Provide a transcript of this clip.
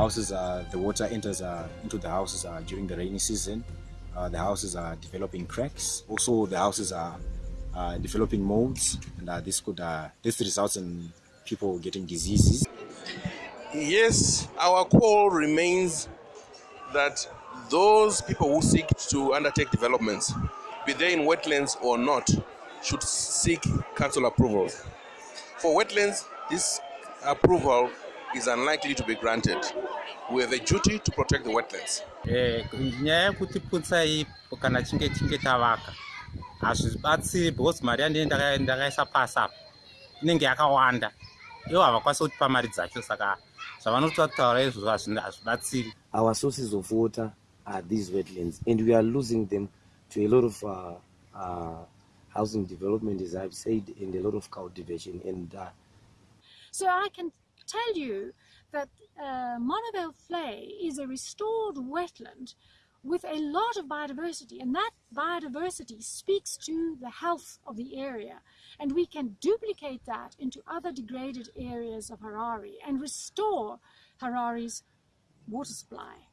Houses are the water enters uh, into the houses uh, during the rainy season. Uh, the houses are developing cracks. Also, the houses are developing molds, and this could this results in people getting diseases. Yes, our call remains that those people who seek to undertake developments, be they in wetlands or not, should seek council approval. For wetlands, this approval is unlikely to be granted. We have a duty to protect the wetlands. Eh, nyaya yekuti putsai kana chinge chinge tavaka hazvibatsiri because mari yandine ndakaisa pasi apa inenge yakawanda ivo havakwanisi kutipa mari dzacho saka zvavanotaura izvozvo hazvibatsiri our sources of water are these wetlands and we are losing them to a lot of uh, uh, housing development as i've said and a lot of cultivation and uh, So I can tell you that uh, Monavale Vlei is a restored wetland with a lot of biodiversity, and that biodiversity speaks to the health of the area. And we can duplicate that into other degraded areas of Harare and restore Harare's water supply.